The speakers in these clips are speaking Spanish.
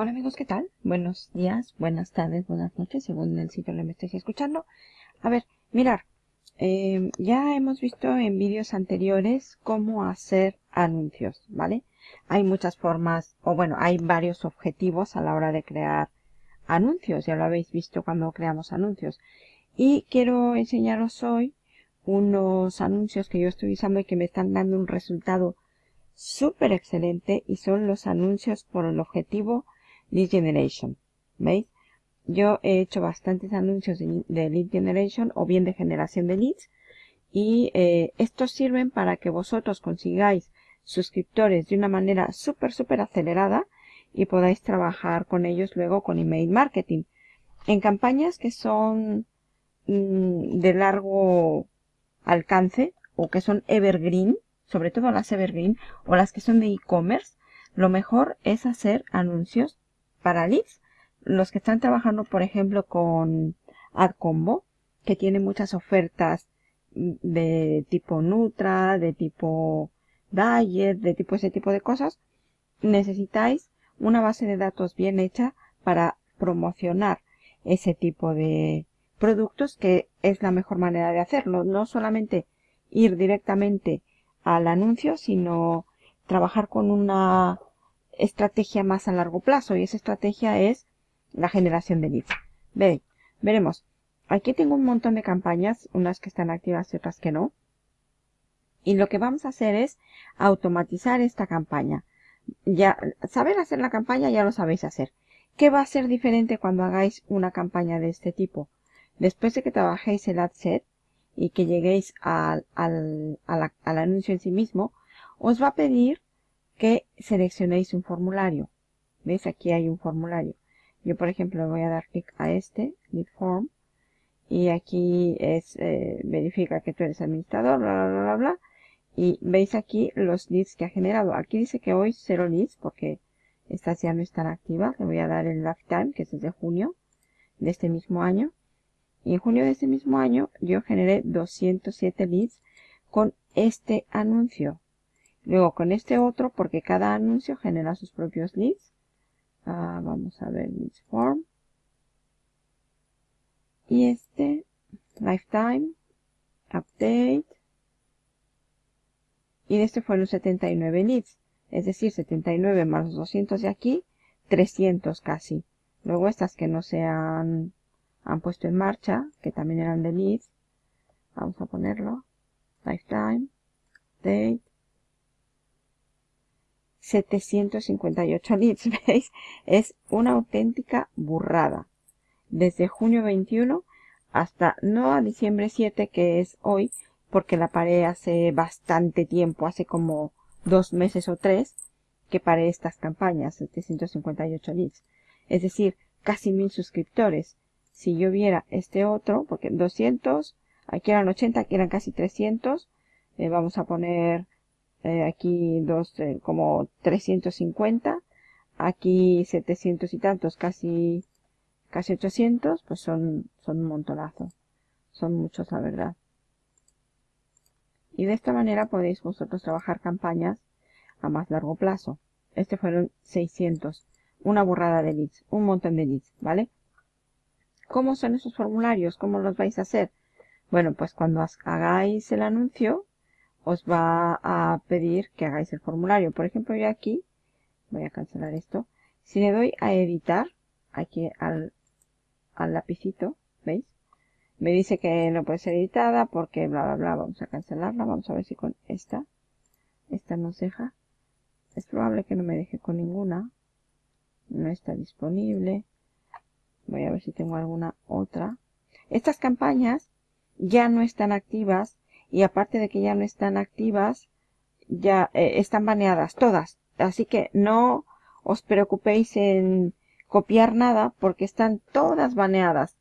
Hola amigos, ¿qué tal? Buenos días, buenas tardes, buenas noches, según el sitio donde me estéis escuchando. A ver, mirar, eh, ya hemos visto en vídeos anteriores cómo hacer anuncios, ¿vale? Hay muchas formas, o bueno, hay varios objetivos a la hora de crear anuncios, ya lo habéis visto cuando creamos anuncios. Y quiero enseñaros hoy unos anuncios que yo estoy usando y que me están dando un resultado súper excelente y son los anuncios por el objetivo Lead Generation. ¿Veis? Yo he hecho bastantes anuncios de, Lead Generation o bien de generación de leads y eh, estos sirven para que vosotros consigáis suscriptores de una manera súper, súper acelerada y podáis trabajar con ellos luego con email marketing. En campañas que son mm, de largo alcance o que son evergreen, sobre todo las evergreen o las que son de e-commerce, lo mejor es hacer anuncios para leads. Los que están trabajando, por ejemplo, con AdCombo, que tiene muchas ofertas de tipo Nutra, de tipo Diet, de tipo ese tipo de cosas, necesitáis una base de datos bien hecha para promocionar ese tipo de productos que es la mejor manera de hacerlo. No solamente ir directamente al anuncio, sino trabajar con una estrategia más a largo plazo y esa estrategia es la generación de leads. Veis, veremos. Aquí tengo un montón de campañas, unas que están activas y otras que no. Y lo que vamos a hacer es automatizar esta campaña. Ya, saber hacer la campaña ya lo sabéis hacer. ¿Qué va a ser diferente cuando hagáis una campaña de este tipo? Después de que trabajéis el ad set y que lleguéis al, al, al anuncio en sí mismo, os va a pedir que seleccionéis un formulario. ¿Veis? Aquí hay un formulario. Yo, por ejemplo, voy a dar clic a este, Lead Form, y aquí es, eh, verifica que tú eres administrador, bla, bla, bla, bla, y veis aquí los leads que ha generado. Aquí dice que hoy cero leads, porque estas ya no están activas. Le voy a dar el lifetime, que es desde junio de este mismo año. Y en junio de este mismo año yo generé 207 leads con este anuncio. Luego con este otro, porque cada anuncio genera sus propios leads. Ah, vamos a ver leads form. Y este, lifetime, update. Y este fueron 79 leads. Es decir, 79 más los 200 de aquí, 300 casi. Luego estas que no se han, han puesto en marcha, que también eran de leads. Vamos a ponerlo. Lifetime, date, 758 leads, ¿veis? Es una auténtica burrada. Desde junio 21 hasta no a diciembre 7, que es hoy, porque la paré hace bastante tiempo, hace como dos meses o tres, que paré estas campañas, 758 leads. Es decir, casi mil suscriptores. Si yo viera este otro, porque 200, aquí eran 80, aquí eran casi 300, eh, vamos a poner eh, aquí dos, eh, como 350, aquí 700 y tantos, casi, casi 800, pues son, son un montonazo. Son muchos, la verdad. Y de esta manera podéis vosotros trabajar campañas a más largo plazo. Este fueron 600. Una burrada de leads. Un montón de leads, ¿vale? ¿Cómo son esos formularios? ¿Cómo los vais a hacer? Bueno, pues cuando hagáis el anuncio, os va a pedir que hagáis el formulario. Por ejemplo, yo aquí, voy a cancelar esto. Si le doy a editar, aquí al, al lapicito, ¿veis? Me dice que no puede ser editada porque bla, bla, bla. Vamos a cancelarla. Vamos a ver si con esta, esta nos deja. Es probable que no me deje con ninguna. No está disponible. Voy a ver si tengo alguna otra. Estas campañas ya no están activas y aparte de que ya no están activas, ya eh, están baneadas todas. Así que no os preocupéis en copiar nada porque están todas baneadas.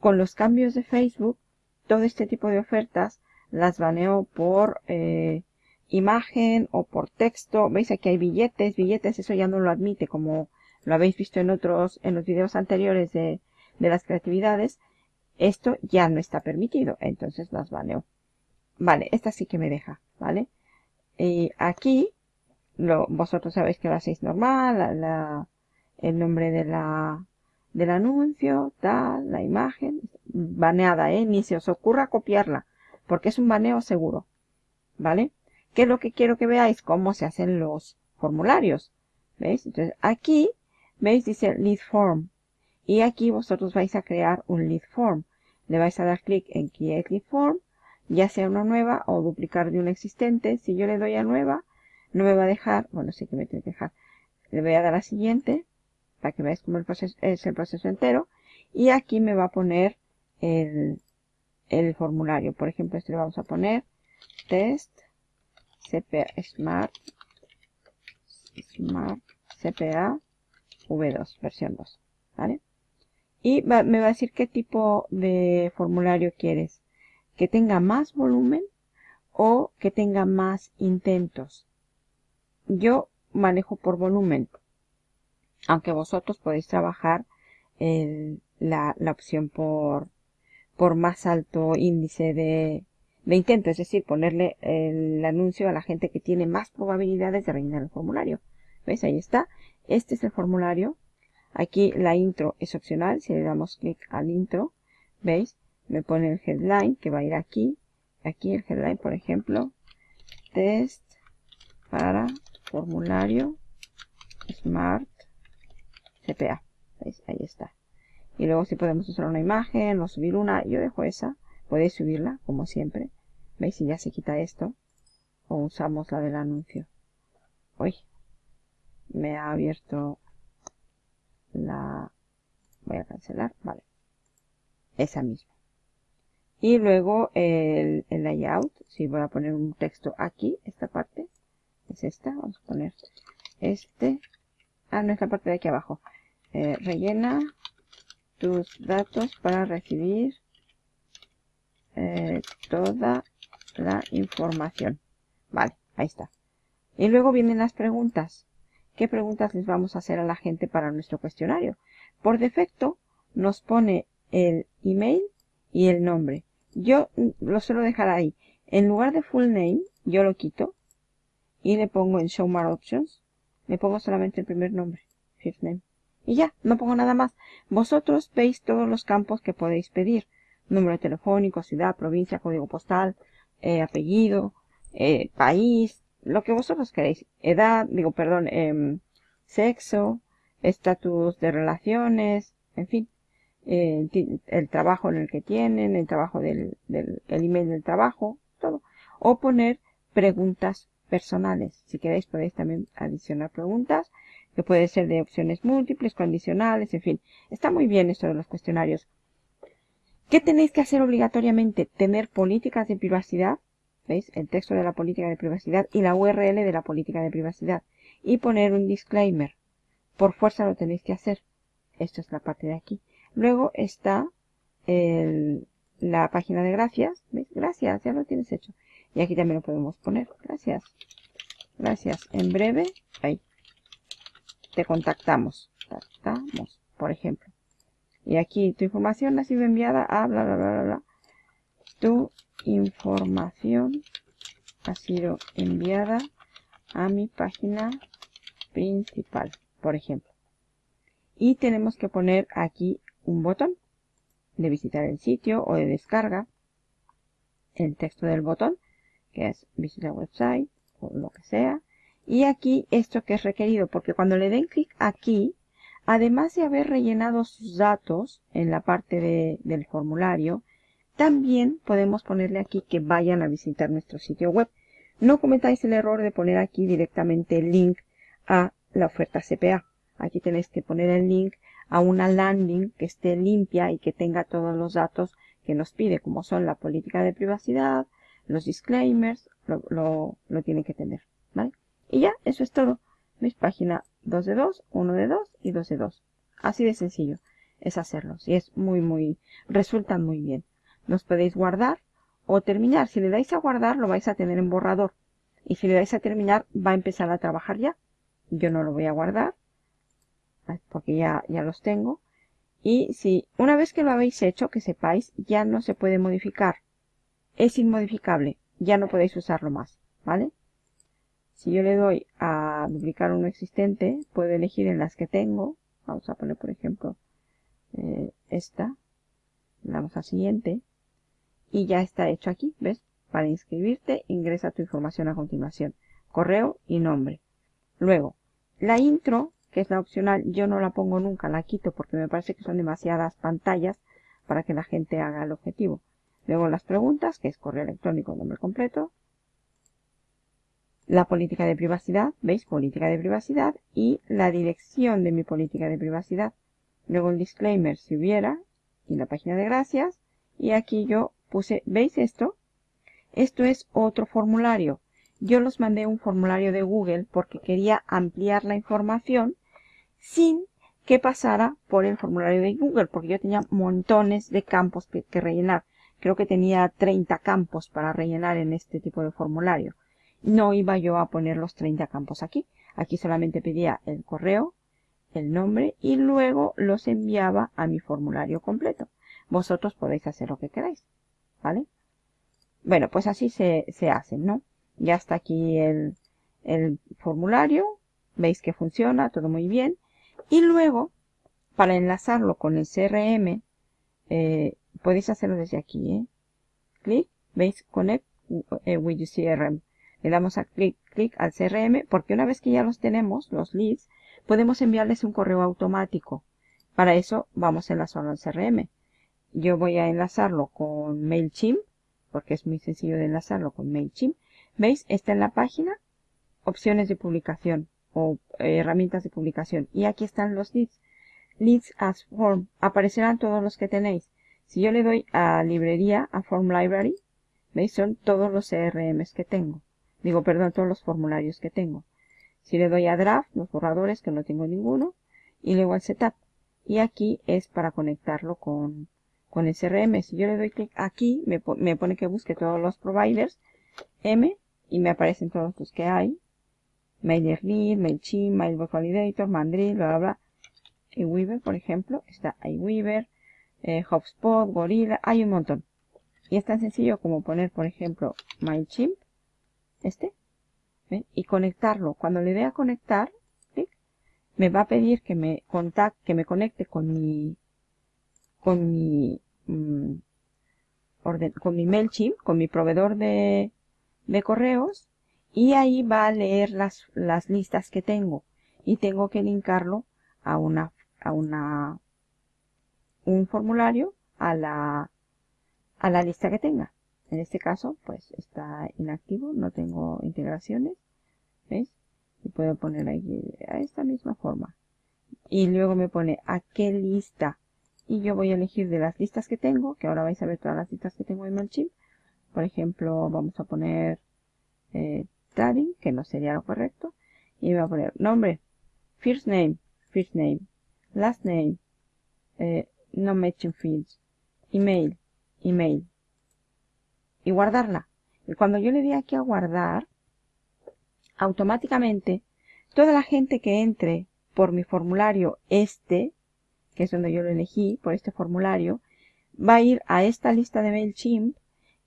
Con los cambios de Facebook, todo este tipo de ofertas las baneo por eh, imagen o por texto. Veis aquí hay billetes, billetes, eso ya no lo admite como lo habéis visto en otros, en los videos anteriores de, de las creatividades. Esto ya no está permitido, entonces las baneo. Vale, esta sí que me deja, ¿vale? Y aquí, lo, vosotros sabéis que lo hacéis normal, la, el nombre de la, del anuncio, tal, la imagen, baneada, ¿eh? Ni se os ocurra copiarla, porque es un baneo seguro, ¿vale? ¿Qué es lo que quiero que veáis? Cómo se hacen los formularios, ¿veis? Entonces, aquí, ¿veis? Dice lead form, y aquí vosotros vais a crear un lead form. Le vais a dar clic en create lead form, ya sea una nueva o duplicar de una existente. Si yo le doy a nueva, no me va a dejar, bueno, sí que me tiene que dejar. Le voy a dar a siguiente, para que veáis cómo es el proceso entero. Y aquí me va a poner el, el formulario. Por ejemplo, este le vamos a poner test CPA Smart Smart CPA V2, versión 2. ¿Vale? Y me va a decir qué tipo de formulario quieres. Que tenga más volumen o que tenga más intentos. Yo manejo por volumen. Aunque vosotros podéis trabajar la, la, opción por, por más alto índice de, de intento. Es decir, ponerle el anuncio a la gente que tiene más probabilidades de rellenar el formulario. ¿Veis? Ahí está. Este es el formulario. Aquí la intro es opcional. Si le damos clic al intro, ¿veis? Me pone el headline que va a ir aquí. Aquí el headline, por ejemplo, test para formulario Smart CPA. Ahí está. Y luego si podemos usar una imagen o subir una, yo dejo esa. Podéis subirla, como siempre. ¿Veis? Si ya se quita esto. O usamos la del anuncio. Uy. Me ha abierto la voy a cancelar, vale, esa misma. Y luego el, layout, si voy a poner un texto aquí, esta parte, es esta, vamos a poner este, ah, no es la parte de aquí abajo, eh, rellena tus datos para recibir eh, toda la información. Vale, ahí está. Y luego vienen las preguntas qué preguntas les vamos a hacer a la gente para nuestro cuestionario. Por defecto nos pone el email y el nombre. Yo lo suelo dejar ahí. En lugar de full name, yo lo quito y le pongo en Show More Options. Le pongo solamente el primer nombre, first name. Y ya, no pongo nada más. Vosotros veis todos los campos que podéis pedir. Número telefónico, ciudad, provincia, código postal, eh, apellido, eh, país, lo que vosotros queréis. Edad, digo, perdón, eh, sexo, estatus de relaciones, en fin, eh, el trabajo en el que tienen, el trabajo del, del el email del trabajo, todo. O poner preguntas personales. Si queréis podéis también adicionar preguntas, que puede ser de opciones múltiples, condicionales, en fin. Está muy bien esto de los cuestionarios. ¿Qué tenéis que hacer obligatoriamente? Tener políticas de privacidad ¿Veis? El texto de la política de privacidad y la URL de la política de privacidad. Y poner un disclaimer. Por fuerza lo tenéis que hacer. Esto es la parte de aquí. Luego está la página de gracias. ¿Veis? Gracias, ya lo tienes hecho. Y aquí también lo podemos poner. Gracias. Gracias. En breve, ahí. Te contactamos. Contactamos, por ejemplo. Y aquí tu información ha sido enviada a bla bla bla bla. bla. Tu información ha sido enviada a mi página principal, por ejemplo. Y tenemos que poner aquí un botón de visitar el sitio o de descarga. El texto del botón, que es visitar website o lo que sea. Y aquí esto que es requerido, porque cuando le den clic aquí, además de haber rellenado sus datos en la parte del formulario, también podemos ponerle aquí que vayan a visitar nuestro sitio web. No cometáis el error de poner aquí directamente el link a la oferta CPA. Aquí tenéis que poner el link a una landing que esté limpia y que tenga todos los datos que nos pide, como son la política de privacidad, los disclaimers, lo, lo, tiene que tener, ¿vale? Y ya, eso es todo. ¿Veis? Página 2 de 2, 1 de 2 y 2 de 2. Así de sencillo es hacerlos y es muy, muy, resultan muy bien los podéis guardar o terminar. Si le dais a guardar, lo vais a tener en borrador. Y si le dais a terminar, va a empezar a trabajar ya. Yo no lo voy a guardar, porque ya, ya los tengo. Y si una vez que lo habéis hecho, que sepáis, ya no se puede modificar. Es inmodificable. Ya no podéis usarlo más, ¿vale? Si yo le doy a duplicar uno existente, puedo elegir en las que tengo, Vamos a poner, por ejemplo, eh, esta. Le damos a siguiente. Y ya está hecho aquí, ¿ves? Para inscribirte, ingresa tu información a continuación. Correo y nombre. Luego, la intro, que es la opcional, yo no la pongo nunca, la quito porque me parece que son demasiadas pantallas para que la gente haga el objetivo. Luego las preguntas, que es correo electrónico, nombre completo. La política de privacidad, ¿veis? Política de privacidad. Y la dirección de mi política de privacidad. Luego el disclaimer, si hubiera. Y la página de gracias. Y aquí yo puse, ¿veis esto? Esto es otro formulario. Yo los mandé un formulario de Google porque quería ampliar la información sin que pasara por el formulario de Google, porque yo tenía montones de campos que, rellenar. Creo que tenía 30 campos para rellenar en este tipo de formulario. No iba yo a poner los 30 campos aquí. Aquí solamente pedía el correo, el nombre y luego los enviaba a mi formulario completo. Vosotros podéis hacer lo que queráis. ¿Vale? Bueno, pues así se, se hace, ¿no? Ya está aquí el, el formulario. Veis que funciona, todo muy bien. Y luego, para enlazarlo con el CRM, eh, podéis hacerlo desde aquí. ¿eh? Clic, veis, Connect eh, with CRM. Le damos a clic, clic al CRM, porque una vez que ya los tenemos, los leads, podemos enviarles un correo automático. Para eso vamos a enlazarlo al CRM. Yo voy a enlazarlo con MailChimp, porque es muy sencillo de enlazarlo con MailChimp. ¿Veis? Está en la página, opciones de publicación o eh, herramientas de publicación. Y aquí están los leads. Leads as form. Aparecerán todos los que tenéis. Si yo le doy a librería, a form library, ¿veis? Son todos los CRMs que tengo. Digo, perdón, todos los formularios que tengo. Si le doy a draft, los borradores, que no tengo ninguno, y luego al setup. Y aquí es para conectarlo con, con el CRM. Si yo le doy clic aquí, me, me pone que busque todos los providers, M, y me aparecen todos los que hay. MailerLite, MailChimp, Mailbox Validator, Mandrill, bla, bla, bla. Y Weaver, por ejemplo, está iWeaver, eh, HubSpot, Gorilla, hay un montón. Y es tan sencillo como poner, por ejemplo, MailChimp, este, y conectarlo. Cuando le dé a conectar, me va a pedir que me contacte, que me conecte con mi, con mi, mm, orden, con mi MailChimp, con mi proveedor de, de correos, y ahí va a leer las, las listas que tengo y tengo que linkarlo a una, a una, un formulario a la, a la lista que tenga. En este caso, pues está inactivo, no tengo integraciones. ¿Ves? Y puedo poner ahí a esta misma forma. Y luego me pone a qué lista. Y yo voy a elegir de las listas que tengo, que ahora vais a ver todas las listas que tengo en MailChimp. Por ejemplo, vamos a poner eh, que no sería lo correcto. Y voy a poner nombre, first name, first name, last name, eh, no matching fields, email, email. Y guardarla. Y cuando yo le di aquí a guardar, automáticamente toda la gente que entre por mi formulario este, que es donde yo lo elegí, por este formulario, va a ir a esta lista de MailChimp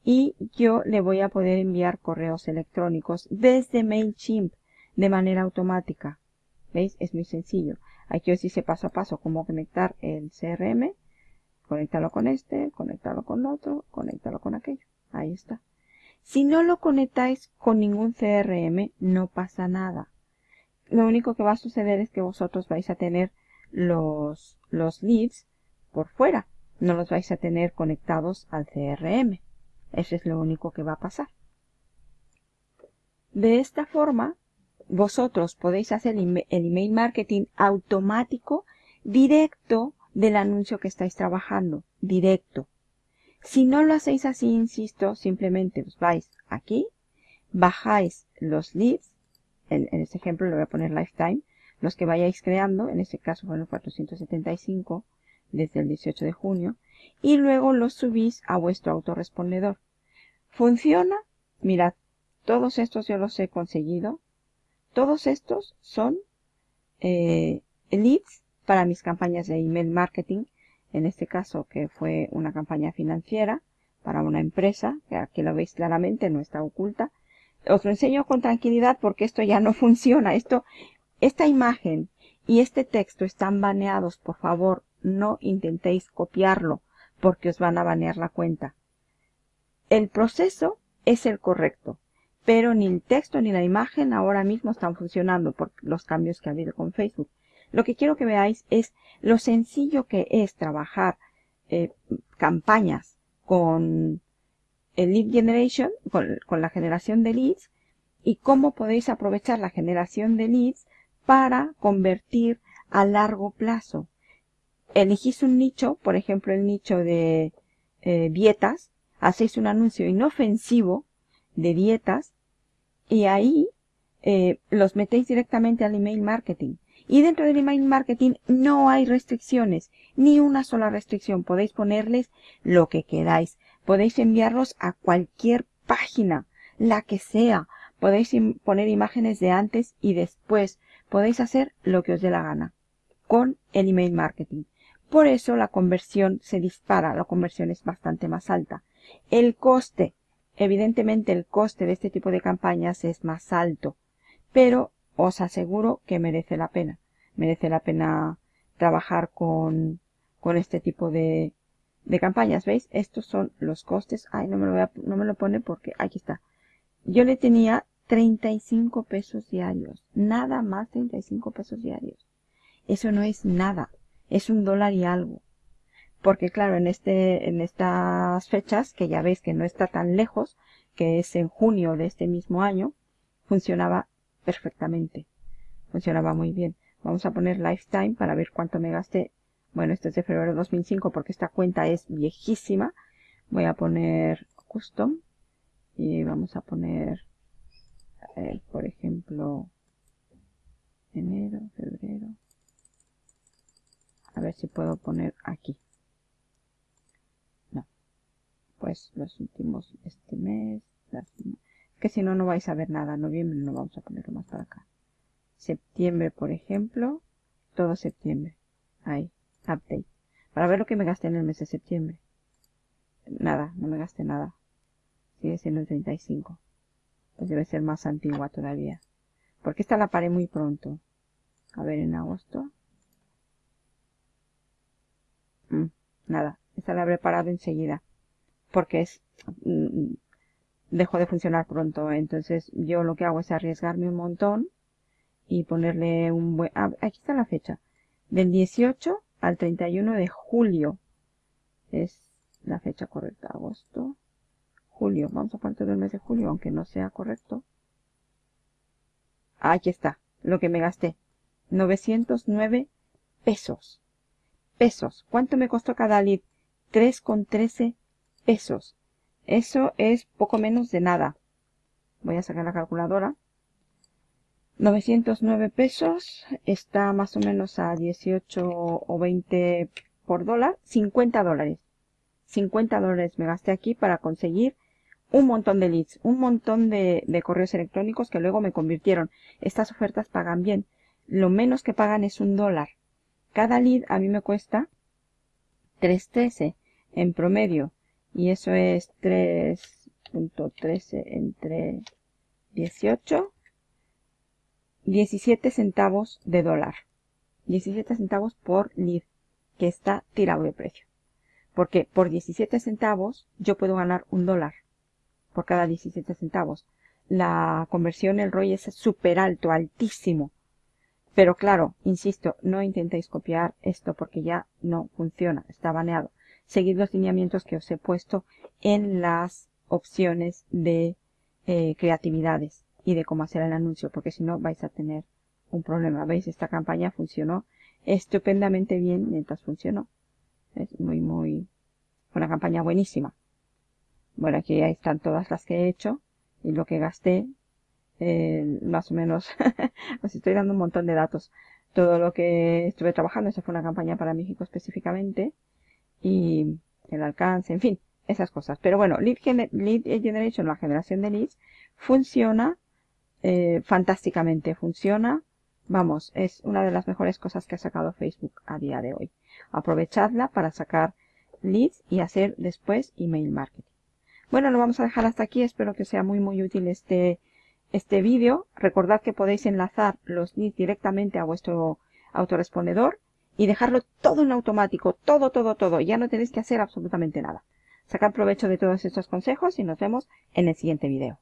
y yo le voy a poder enviar correos electrónicos desde MailChimp de manera automática. ¿Veis? Es muy sencillo. Aquí os dice paso a paso cómo conectar el CRM. Conectarlo con este, conectarlo con otro, conectarlo con aquello. Ahí está. Si no lo conectáis con ningún CRM, no pasa nada. Lo único que va a suceder es que vosotros vais a tener los, los leads por fuera. No los vais a tener conectados al CRM. Eso es lo único que va a pasar. De esta forma, vosotros podéis hacer el email marketing automático directo del anuncio que estáis trabajando. Directo. Si no lo hacéis así, insisto, simplemente os vais aquí, bajáis los leads, en, este ejemplo le voy a poner lifetime, los que vayáis creando, en este caso fueron 475 desde el 18 de junio, y luego los subís a vuestro autorrespondedor. ¿Funciona? Mirad, todos estos yo los he conseguido. Todos estos son eh, leads para mis campañas de email marketing. En este caso, que fue una campaña financiera para una empresa, que aquí lo veis claramente, no está oculta. Os lo enseño con tranquilidad porque esto ya no funciona. Esto, esta imagen y este texto están baneados, por favor, no intentéis copiarlo porque os van a banear la cuenta. El proceso es el correcto, pero ni el texto ni la imagen ahora mismo están funcionando por los cambios que ha habido con Facebook. Lo que quiero que veáis es lo sencillo que es trabajar eh, campañas con el lead generation, con, con la generación de leads, y cómo podéis aprovechar la generación de leads para convertir a largo plazo. Elegís un nicho, por ejemplo el nicho de eh, dietas, hacéis un anuncio inofensivo de dietas y ahí eh, los metéis directamente al email marketing. Y dentro del email marketing no hay restricciones, ni una sola restricción. Podéis ponerles lo que queráis. Podéis enviarlos a cualquier página, la que sea. Podéis poner imágenes de antes y después. Podéis hacer lo que os dé la gana con el email marketing. Por eso la conversión se dispara, la conversión es bastante más alta. El coste, evidentemente el coste de este tipo de campañas es más alto, pero os aseguro que merece la pena. Merece la pena trabajar con, con este tipo de, de campañas. ¿Veis? Estos son los costes. Ay, no me lo, voy a, pone porque aquí está. Yo le tenía 35 pesos diarios. Nada más 35 pesos diarios. Eso no es nada es un dólar y algo. Porque claro, en este, en estas fechas, que ya veis que no está tan lejos, que es en junio de este mismo año, funcionaba perfectamente. Funcionaba muy bien. Vamos a poner lifetime para ver cuánto me gasté. Bueno, este es de febrero de 2005 porque esta cuenta es viejísima. Voy a poner custom y vamos a poner, por ejemplo, enero, febrero, a ver si puedo poner aquí. No. Pues los últimos, este mes. que si no, no vais a ver nada. Noviembre no vamos a ponerlo más para acá. Septiembre, por ejemplo. Todo septiembre. Ahí. Update. Para ver lo que me gasté en el mes de septiembre. Nada, no me gasté nada. Sigue siendo el 35. Pues debe ser más antigua todavía. Porque esta la paré muy pronto. A ver, en agosto. Mm, nada, esta la habré parado enseguida. Porque es... Mm, dejó de funcionar pronto. Entonces yo lo que hago es arriesgarme un montón y ponerle un buen... Aquí está la fecha. Del 18 al 31 de julio. Es la fecha correcta. Agosto. Julio. Vamos a poner todo el mes de julio, aunque no sea correcto. Aquí está. Lo que me gasté. 909 pesos pesos. ¿Cuánto me costó cada lead? 3,13 pesos. Eso es poco menos de nada. Voy a sacar la calculadora. 909 pesos. Está más o menos a 18 o 20 por dólar. 50 dólares. 50 dólares me gasté aquí para conseguir un montón de leads, un montón de, correos electrónicos que luego me convirtieron. Estas ofertas pagan bien. Lo menos que pagan es un dólar. Cada lead a mí me cuesta 3.13 en promedio. Y eso es 3.13 entre 18. 17 centavos de dólar. 17 centavos por lead, que está tirado de precio. Porque por 17 centavos yo puedo ganar un dólar por cada 17 centavos. La conversión, el ROI es súper alto, altísimo. Pero claro, insisto, no intentéis copiar esto porque ya no funciona, está baneado. Seguid los lineamientos que os he puesto en las opciones de eh, creatividades y de cómo hacer el anuncio, porque si no vais a tener un problema. ¿Veis? Esta campaña funcionó estupendamente bien mientras funcionó. Es muy, muy... una campaña buenísima. Bueno, aquí están todas las que he hecho y lo que gasté eh, más o menos, os estoy dando un montón de datos. Todo lo que estuve trabajando, esa fue una campaña para México específicamente, y el alcance, en fin, esas cosas. Pero bueno, Lead, Generation, la generación de leads, funciona eh, fantásticamente, funciona, vamos, es una de las mejores cosas que ha sacado Facebook a día de hoy. Aprovechadla para sacar leads y hacer después email marketing. Bueno, lo vamos a dejar hasta aquí, espero que sea muy muy útil este este vídeo. Recordad que podéis enlazar los links directamente a vuestro, autorespondedor y dejarlo todo en automático, todo, todo, todo. Ya no tenéis que hacer absolutamente nada. Sacad provecho de todos estos consejos y nos vemos en el siguiente video.